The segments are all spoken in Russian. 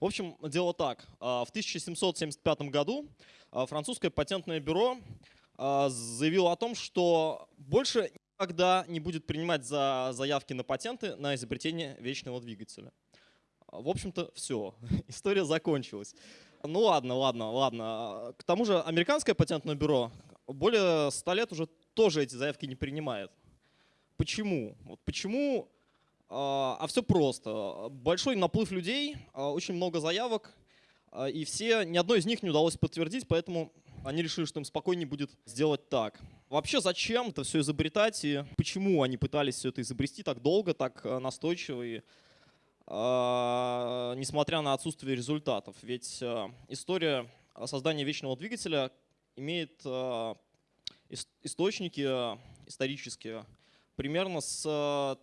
В общем, дело так. В 1775 году французское патентное бюро заявило о том, что больше никогда не будет принимать за заявки на патенты на изобретение вечного двигателя. В общем-то, все. История закончилась. Ну ладно, ладно, ладно. К тому же американское патентное бюро более 100 лет уже тоже эти заявки не принимает. Почему? Вот почему? А, а все просто. Большой наплыв людей, а, очень много заявок, а, и все, ни одной из них не удалось подтвердить, поэтому они решили, что им спокойнее будет сделать так. Вообще, зачем это все изобретать и почему они пытались все это изобрести так долго, так настойчиво и несмотря на отсутствие результатов? Ведь история создания вечного двигателя имеет источники исторические примерно с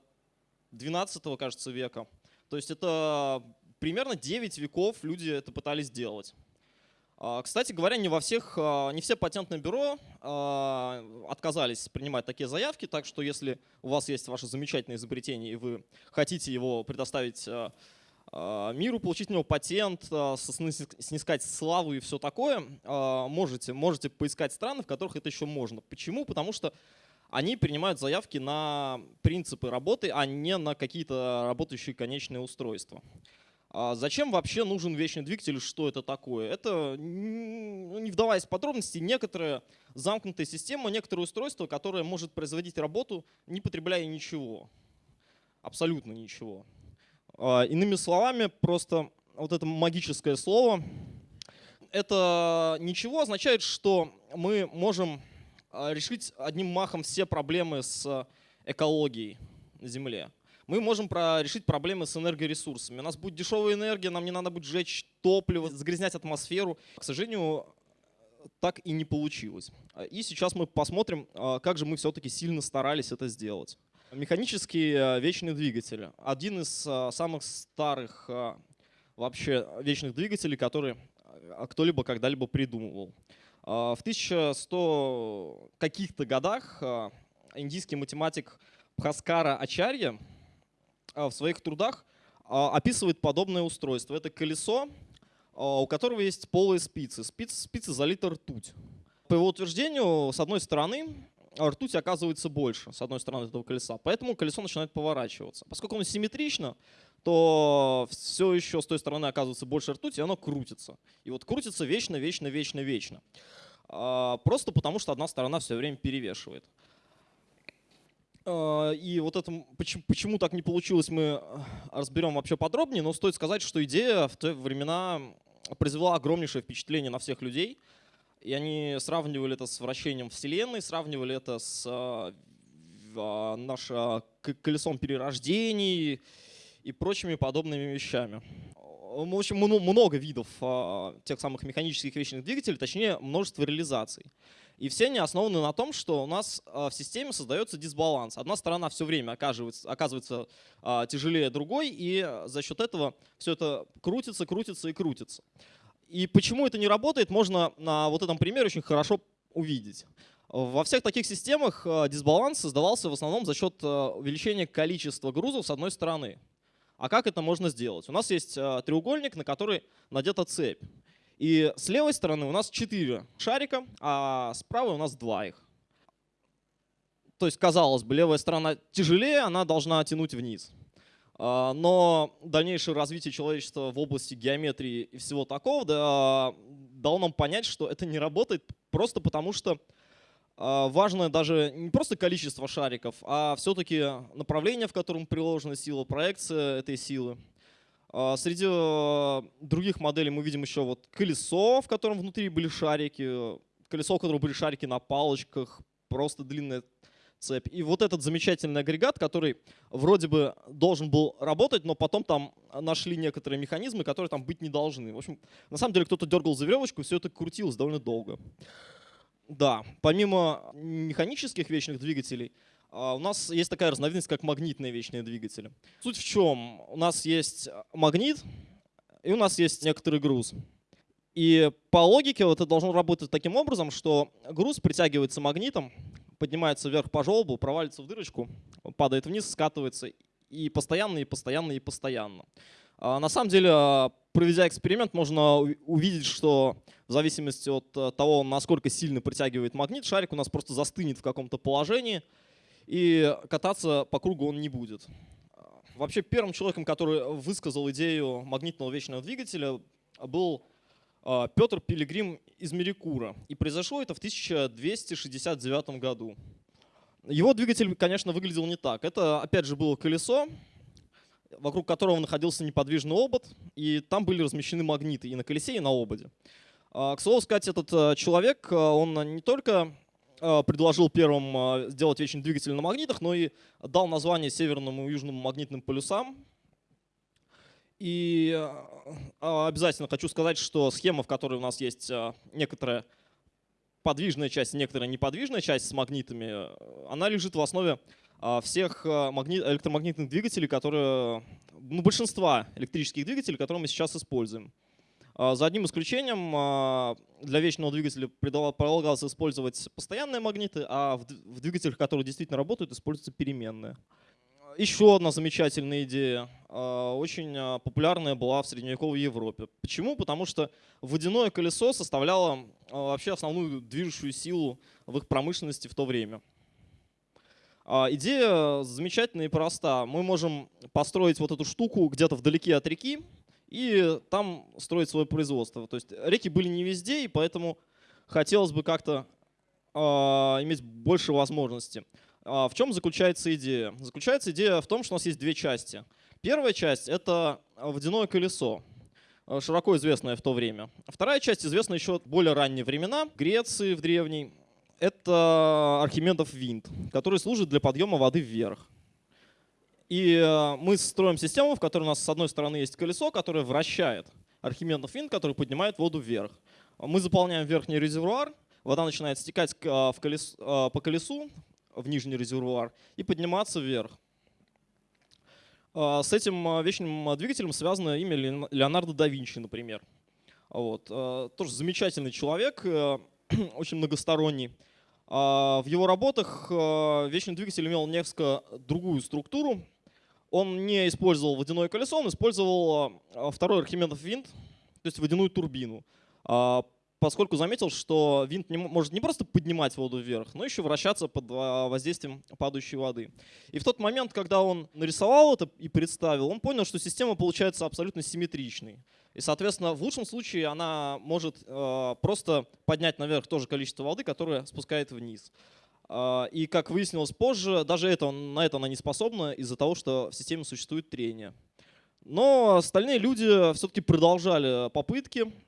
12 кажется, века. То есть это примерно 9 веков люди это пытались сделать. А, кстати говоря, не во всех, а, не все патентные бюро а, отказались принимать такие заявки, так что если у вас есть ваше замечательное изобретение и вы хотите его предоставить миру, получить у него патент, снискать славу и все такое, можете, можете поискать страны, в которых это еще можно. Почему? Потому что они принимают заявки на принципы работы, а не на какие-то работающие конечные устройства. А зачем вообще нужен вечный двигатель, что это такое? Это, ну, не вдаваясь в подробности, некоторая замкнутая система, некоторое устройство, которое может производить работу, не потребляя ничего. Абсолютно ничего. А, иными словами, просто вот это магическое слово, это ничего означает, что мы можем решить одним махом все проблемы с экологией на Земле. Мы можем про решить проблемы с энергоресурсами. У нас будет дешевая энергия, нам не надо будет сжечь топливо, загрязнять атмосферу. К сожалению, так и не получилось. И сейчас мы посмотрим, а, как же мы все-таки сильно старались это сделать. Механический а, вечный двигатель. Один из самых старых вообще вечных двигателей, который кто-либо когда-либо придумывал. А, в 1100 каких-то годах а, индийский математик Бхаскара Ачарья а, в своих трудах описывает подобное устройство. Это колесо, у которого есть полые спицы. Спицы, спицы залиты ртуть. По его утверждению, с одной стороны, ртуть оказывается больше, с одной стороны этого колеса. Поэтому колесо начинает поворачиваться. Поскольку оно симметрично, то все еще с той стороны оказывается больше ртути, и оно крутится. И вот крутится вечно, вечно, вечно, вечно. А, просто потому, что одна сторона все время перевешивает. А, и вот это, почему, почему так не получилось, мы разберем вообще подробнее, но стоит сказать, что идея в те времена произвела огромнейшее впечатление на всех людей. И они сравнивали это с вращением Вселенной, сравнивали это с а, нашим колесом перерождений и прочими подобными вещами. В общем, много видов а, тех самых механических вечных двигателей, точнее, множество реализаций. И все они основаны на том, что у нас а, в системе создается дисбаланс. Одна сторона все время оказывается, оказывается а, тяжелее другой, и за счет этого все это крутится, крутится и крутится. И почему это не работает, можно на вот этом примере очень хорошо увидеть. Во всех таких системах дисбаланс создавался в основном за счет увеличения количества грузов с одной стороны. А как это можно сделать? У нас есть э, треугольник, на который надета цепь. И с левой стороны у нас 4 шарика, а с правой у нас 2 их. То есть, казалось бы, левая сторона тяжелее, она должна тянуть вниз. А, но дальнейшее развитие человечества в области геометрии и всего такого дало нам понять, что это не работает просто потому, что важно даже не просто количество шариков, а все-таки направление, в котором приложена сила, проекция этой силы. А, среди а, других моделей мы видим еще вот колесо, в котором внутри были шарики, колесо, в котором были шарики на палочках, просто длинная цепь. И вот этот замечательный агрегат, который вроде бы должен был работать, но потом там нашли некоторые механизмы, которые там быть не должны. В общем, на самом деле кто-то дергал за веревочку, все это крутилось довольно долго. Да, помимо механических вечных двигателей, а, у нас есть такая разновидность, как магнитные вечные двигатели. Суть в чем? У нас есть магнит, и у нас есть некоторый груз. И по логике это должно работать таким образом, что груз притягивается магнитом, поднимается вверх по желобу, провалится в дырочку, падает вниз, скатывается и постоянно, и постоянно, и постоянно. А, на самом деле проведя эксперимент, можно увидеть, что в зависимости от того, насколько сильно притягивает магнит, шарик у нас просто застынет в каком-то положении, и кататься по кругу он не будет. Вообще первым человеком, который высказал идею магнитного вечного двигателя, был а, Петр Пилигрим из Мерикура. И произошло это в 1269 году. Его двигатель, конечно, выглядел не так. Это, опять же, было колесо, вокруг которого находился неподвижный обод, и там были размещены магниты и на колесе, и на ободе. А, к слову сказать, этот а, человек, он не только предложил первым сделать вечный двигатель на магнитах, но и дал название северному и южному магнитным полюсам, и а, обязательно хочу сказать, что схема, в которой у нас есть некоторая подвижная часть, некоторая неподвижная часть с магнитами, она лежит в основе а, всех электромагнитных двигателей, которые, ну, большинства электрических двигателей, которые мы сейчас используем. За одним исключением, для вечного двигателя предлагалось использовать постоянные магниты, а в двигателях, которые действительно работают, используются переменные. Еще одна замечательная идея, а, очень а, популярная была в средневековой Европе. Почему? Потому что водяное колесо составляло а, вообще основную движущую силу в их промышленности в то время. Идея замечательная и проста. Мы можем построить вот эту штуку где-то вдалеке от реки и там строить свое производство. То есть реки были не везде, и поэтому хотелось бы как-то иметь больше возможностей. А, в чем заключается идея? Заключается идея в том, что у нас есть две части. Первая часть — это водяное колесо, а, широко известное в то время. Вторая часть известна еще более ранние времена, Греции в древней. Это Архимедов винт, который служит для подъема воды вверх. И а, мы строим систему, в которой у нас с одной стороны есть колесо, которое вращает Архимедов винт, который поднимает воду вверх. Мы заполняем верхний резервуар, вода начинает стекать в колесо, по колесу, в нижний резервуар и подниматься вверх. С этим вечным двигателем связано имя Леонардо да Винчи, например. Вот. Тоже замечательный человек, э, очень многосторонний. В его работах вечный двигатель имел несколько другую структуру. Он не использовал водяное колесо, он использовал второй Архимедов винт, то есть водяную турбину поскольку заметил, что винт не, может не просто поднимать воду вверх, но еще вращаться под воздействием падающей воды. И в тот момент, когда он нарисовал это и представил, он понял, что система получается абсолютно симметричной. И, соответственно, в лучшем случае она может э, просто поднять наверх то же количество воды, которое спускает вниз. Э, и, как выяснилось позже, даже это, на это она не способна из-за того, что в системе существует трение. Но остальные люди все-таки продолжали попытки, а,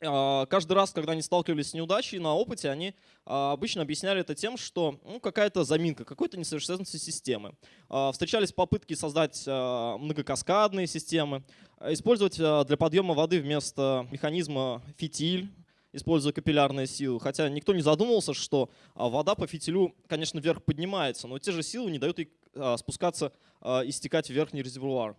каждый раз, когда они сталкивались с неудачей на опыте, они а, обычно объясняли это тем, что ну, какая-то заминка, какой-то несовершенство системы. А, встречались попытки создать многокаскадные системы, использовать для подъема воды вместо механизма фитиль, используя капиллярные силы. Хотя никто не задумывался, что вода по фитилю, конечно, вверх поднимается, но те же силы не дают ей спускаться и стекать в верхний резервуар.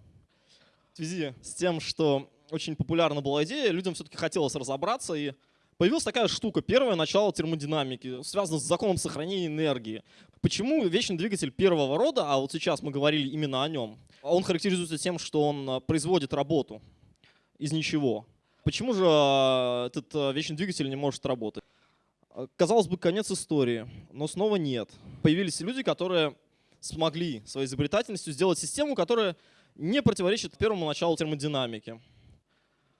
В связи с тем, что очень популярна была идея, людям все-таки хотелось разобраться, и появилась такая штука, первое начало термодинамики, связано с законом сохранения энергии. Почему вечный двигатель первого рода, а вот сейчас мы говорили именно о нем, он характеризуется тем, что он а, производит работу из ничего. Почему же а, этот а, вечный двигатель не может работать? Казалось бы, конец истории, но снова нет. Появились люди, которые смогли своей изобретательностью сделать систему, которая не противоречит первому началу термодинамики.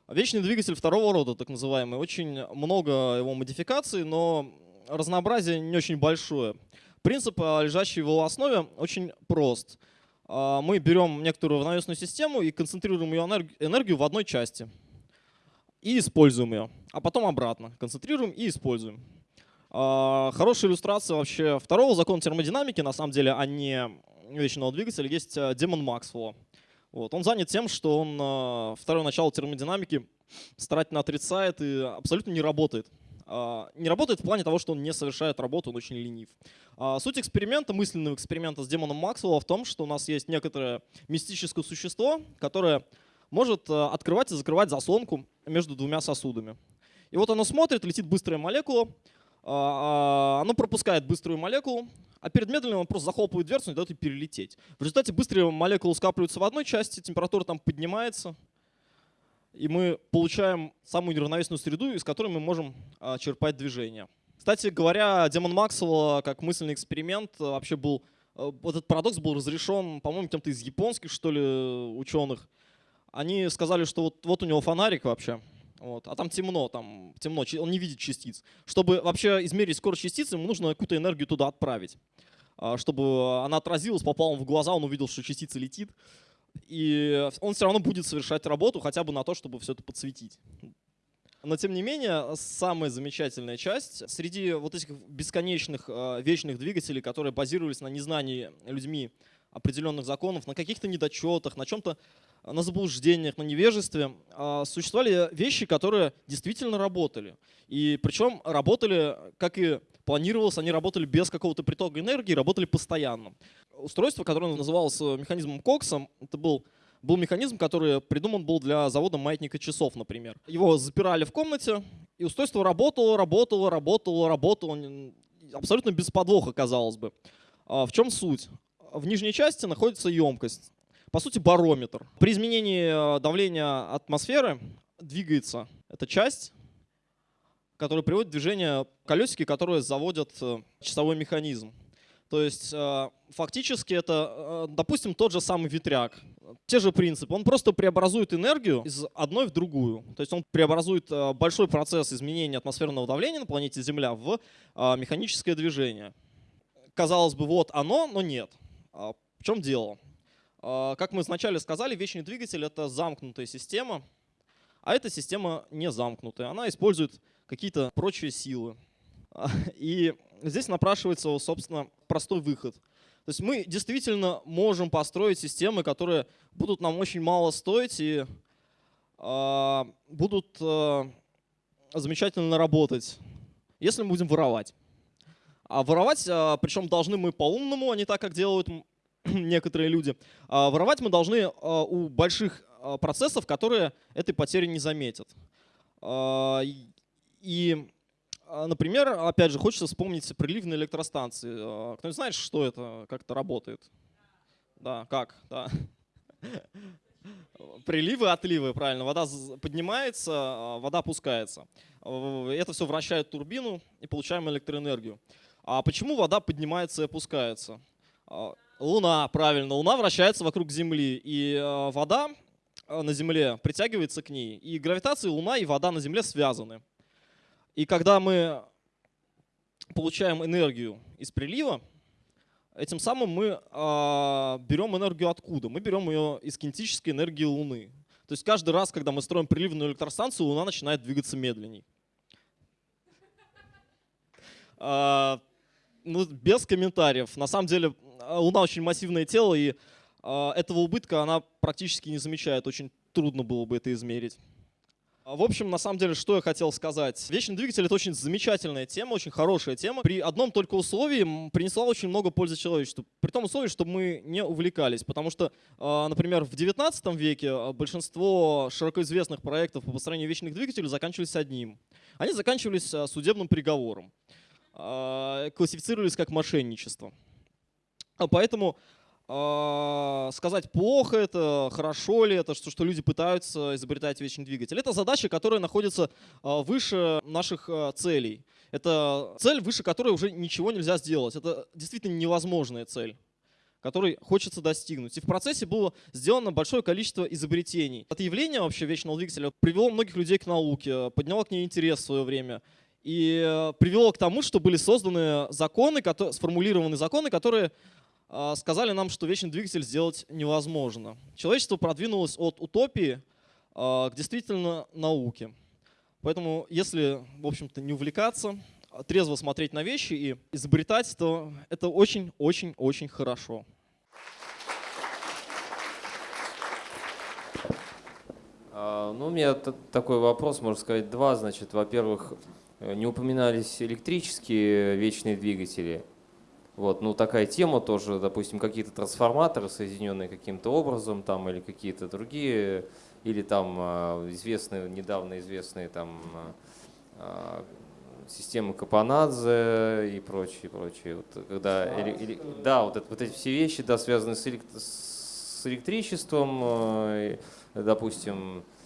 Вечный двигатель второго рода, так называемый. Очень много его модификаций, но разнообразие не очень большое. Принцип, а, лежащий в его основе, очень прост. А, мы берем некоторую равновесную систему и концентрируем ее энергию в одной части. И используем ее. А потом обратно. Концентрируем и используем. А, хорошая иллюстрация вообще второго закона термодинамики, на самом деле, а не вечного двигателя, есть демон Максвелла. Вот. Он занят тем, что он э, второе начало термодинамики старательно отрицает и абсолютно не работает. Э, не работает в плане того, что он не совершает работу, он очень ленив. Э, суть эксперимента, мысленного эксперимента с демоном Максвелла в том, что у нас есть некоторое мистическое существо, которое может открывать и закрывать заслонку между двумя сосудами. И вот оно смотрит, летит быстрая молекула, оно пропускает быструю молекулу, а перед медленным он просто захлопывает дверцу и дает ей перелететь. В результате быстрые молекулы скапливаются в одной части, температура там поднимается, и мы получаем самую неравновесную среду, из которой мы можем а, черпать движение. Кстати говоря, Демон Максвелл как мысленный эксперимент а, вообще был, а, этот парадокс был разрешен, по-моему, кем-то из японских, что ли, ученых. Они сказали, что вот, вот у него фонарик вообще, вот, а там темно, там темно, он не видит частиц. Чтобы вообще измерить скорость частицы, ему нужно какую-то энергию туда отправить. Чтобы она отразилась, попала в глаза, он увидел, что частица летит и он все равно будет совершать работу хотя бы на то, чтобы все это подсветить. Но тем не менее, самая замечательная часть, среди вот этих бесконечных э, вечных двигателей, которые базировались на незнании людьми определенных законов, на каких-то недочетах, на чем-то, на заблуждениях, на невежестве, э, существовали вещи, которые действительно работали. И причем работали, как и планировалось, они работали без какого-то притока энергии, работали постоянно устройство, которое называлось э, механизмом Кокса. Это был, был механизм, который придуман был для завода маятника часов, например. Его запирали в комнате, и устройство работало, работало, работало, работало. Абсолютно без подвоха, казалось бы. А в чем суть? В нижней части находится емкость. По сути, барометр. При изменении э, давления атмосферы двигается эта часть, которая приводит в движение колесики, которые заводят э, часовой механизм. То есть э, фактически это, допустим, тот же самый ветряк. Те же принципы. Он просто преобразует энергию из одной в другую. То есть он преобразует большой процесс изменения атмосферного давления на планете Земля в механическое движение. Казалось бы, вот оно, но нет. А в чем дело? Как мы вначале сказали, вечный двигатель — это замкнутая система, а эта система не замкнутая. Она использует какие-то прочие силы. И здесь напрашивается, собственно, простой выход. То есть мы действительно можем построить системы, которые будут нам очень мало стоить и э, будут э, замечательно работать, если мы будем воровать. А воровать, э, причем должны мы по-умному, а не так, как делают некоторые люди. А воровать мы должны э, у больших э, процессов, которые этой потери не заметят. И а, например, опять же, хочется вспомнить приливные электростанции. А, кто-нибудь знает, что это, как это работает? Да, как? Да. Приливы, отливы, правильно. Вода поднимается, а, вода опускается. Это все вращает турбину и получаем электроэнергию. А почему вода поднимается и опускается? Луна, правильно. Луна вращается вокруг Земли, и вода на Земле притягивается к ней. И гравитация Луна и вода на Земле связаны. И когда мы получаем энергию из прилива, этим самым мы э, берем энергию откуда? Мы берем ее из кинетической энергии Луны. То есть каждый раз, когда мы строим приливную электростанцию, Луна начинает двигаться медленней. А, ну, без комментариев. На самом деле Луна очень массивное тело, и а, этого убытка она практически не замечает. Очень трудно было бы это измерить. А, в общем, на самом деле, что я хотел сказать. Вечный двигатель — это очень замечательная тема, очень хорошая тема. При одном только условии принесла очень много пользы человечеству. При том условии, чтобы мы не увлекались. Потому что, а, например, в 19 веке а, большинство широко известных проектов по построению вечных двигателей заканчивались одним. Они заканчивались судебным приговором. Классифицировались как мошенничество. Поэтому а, сказать, плохо это, хорошо ли это, что, что люди пытаются изобретать вечный двигатель. Это задача, которая находится а, выше наших а, целей. Это цель, выше которой уже ничего нельзя сделать. Это действительно невозможная цель которой хочется достигнуть. И в процессе было сделано большое количество изобретений. Это явление вообще вечного двигателя привело многих людей к науке, подняло к ней интерес в свое время и привело к тому, что были созданы законы, сформулированы законы, которые а, сказали нам, что вечный двигатель сделать невозможно. Человечество продвинулось от утопии а, к действительно науке. Поэтому, если, в общем-то, не увлекаться, а трезво смотреть на вещи и изобретать, то это очень-очень-очень хорошо. Ну, у меня такой вопрос, можно сказать, два. Значит, во-первых, не упоминались электрические вечные двигатели. Вот, ну такая тема тоже, допустим, какие-то трансформаторы, соединенные каким-то образом, там, или какие-то другие, или там а, известные, недавно известные там а, системы Капанадзе и прочие, прочие. Вот, когда, или, или, да, вот, это, вот эти все вещи, да, связаны с, элект, с электричеством, допустим, Э,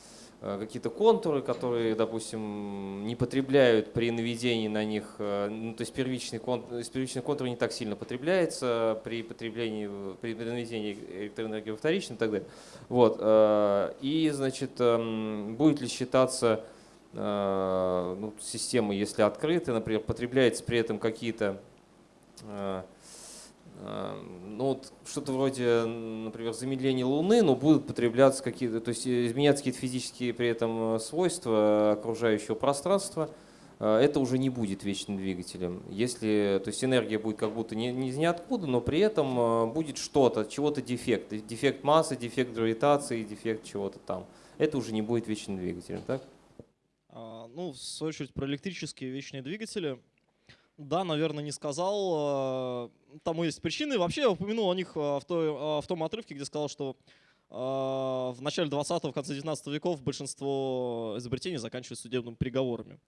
какие-то контуры, которые, допустим, не потребляют при наведении на них, э, ну, то есть первичный контур, первичный контур не так сильно потребляется при потреблении, при наведении электроэнергии во вторичном и так далее. Вот. Э, и, значит, эм, будет ли считаться ну, система, если открытая, например, потребляется при этом какие-то ну, вот что-то вроде, например, замедления Луны, но будут потребляться какие-то, то есть изменяться какие-то физические при этом э, свойства окружающего пространства, э, это уже не будет вечным двигателем. Если, то есть энергия будет как будто не, не из ниоткуда, но при этом э, будет что-то, чего-то дефект. Дефект массы, дефект гравитации, дефект чего-то там. Это уже не будет вечным двигателем, так? А, ну, в свою очередь, про электрические вечные двигатели – да, наверное, не сказал. Э, тому есть причины. Вообще я упомянул о них э, в, той, э, в том отрывке, где сказал, что в начале 20-го, в конце 19 веков большинство изобретений заканчивают судебными приговорами.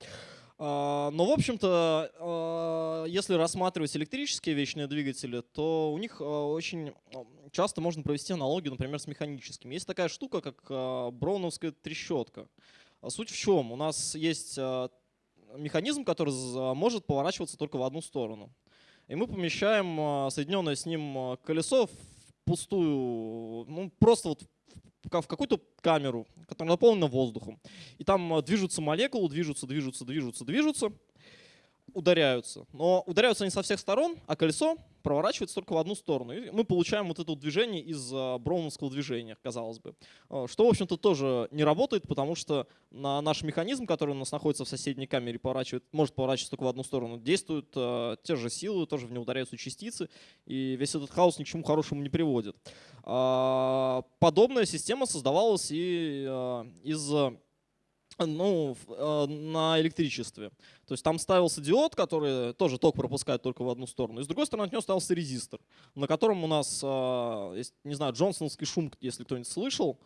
Но, в общем-то, если рассматривать электрические вечные двигатели, то у них очень часто можно провести аналогию, например, с механическими. Есть такая штука, как броуновская трещотка. Суть в чем? У нас есть механизм, который может поворачиваться только в одну сторону. И мы помещаем а, соединенное с ним а, колесо в пустую, ну просто вот в какую-то камеру, которая наполнена воздухом. И там а, движутся молекулы, движутся, движутся, движутся, движутся, ударяются. Но ударяются они со всех сторон, а колесо проворачивается только в одну сторону. И мы получаем вот это движение из а, броуновского движения, казалось бы. А, что, в общем-то, тоже не работает, потому что на наш механизм, который у нас находится в соседней камере, поворачивает, может поворачиваться только в одну сторону, действуют э, те же силы, тоже в него ударяются частицы, и весь этот хаос ни к чему хорошему не приводит. Подобная система создавалась и из ну, э, на электричестве. То есть там ставился диод, который тоже ток пропускает только в одну сторону. И с другой стороны от него ставился резистор, на котором у нас, э, не знаю, джонсоновский шум, если кто-нибудь слышал.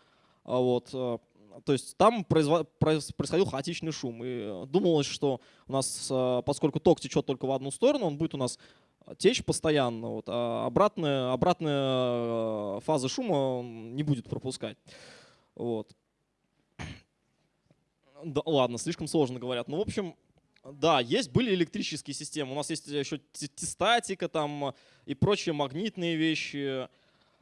А вот, э, то есть там происходил хаотичный шум. И думалось, что у нас, поскольку ток течет только в одну сторону, он будет у нас течь постоянно, вот, а обратная, обратная фаза шума не будет пропускать. Вот. Да, ладно, слишком сложно говорят. Ну, в общем, да, есть, были электрические системы. У нас есть еще статика там и прочие магнитные вещи.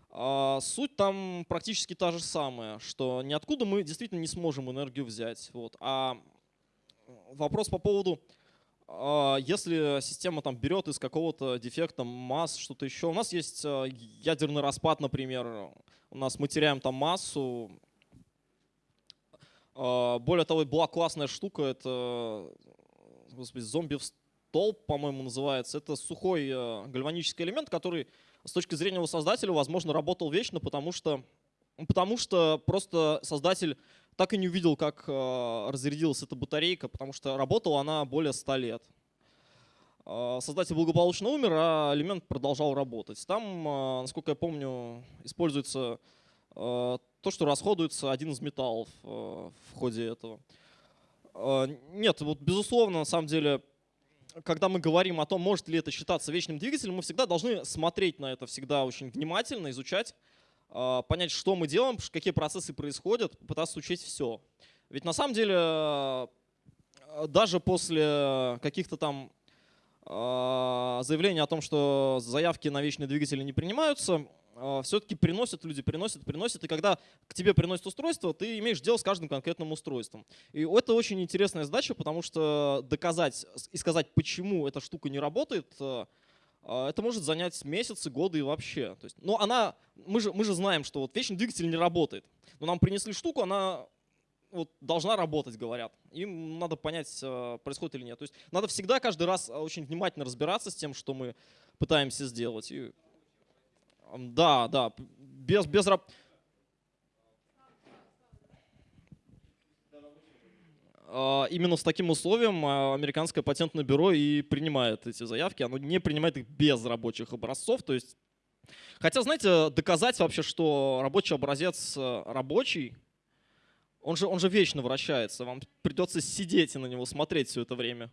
А суть там практически та же самая, что ниоткуда мы действительно не сможем энергию взять. Вот. А вопрос по поводу, а, если система там берет из какого-то дефекта масс, что-то еще. У нас есть а, ядерный распад, например. У нас мы теряем там массу, более того, была классная штука, это господи, зомби в столб, по-моему, называется. Это сухой э, гальванический элемент, который с точки зрения его создателя, возможно, работал вечно, потому что, потому что просто создатель так и не увидел, как э, разрядилась эта батарейка, потому что работала она более 100 лет. А, создатель благополучно умер, а элемент продолжал работать. Там, насколько я помню, используется то, что расходуется один из металлов э, в ходе этого. Э, нет, вот безусловно, на самом деле, когда мы говорим о том, может ли это считаться вечным двигателем, мы всегда должны смотреть на это всегда очень внимательно, изучать, э, понять, что мы делаем, какие процессы происходят, пытаться учесть все. Ведь на самом деле даже после каких-то там заявлений о том, что заявки на вечные двигатели не принимаются, все-таки приносят люди, приносят, приносят. И когда к тебе приносят устройство, ты имеешь дело с каждым конкретным устройством. И это очень интересная задача, потому что доказать и сказать, почему эта штука не работает, э, а, это может занять месяцы, годы и вообще. То есть, но она, мы же, мы же знаем, что вот вечный двигатель не работает. Но нам принесли штуку, она вот, должна работать, говорят. Им надо понять, э, происходит или нет. То есть надо всегда каждый раз очень внимательно разбираться с тем, что мы пытаемся сделать. Да, да, без, без раб... А, именно с таким условием а, американское патентное бюро и принимает эти заявки. Оно не принимает их без рабочих образцов. То есть, хотя, знаете, доказать вообще, что рабочий образец э, рабочий, он же, он же вечно вращается. Вам придется сидеть и на него смотреть все это время.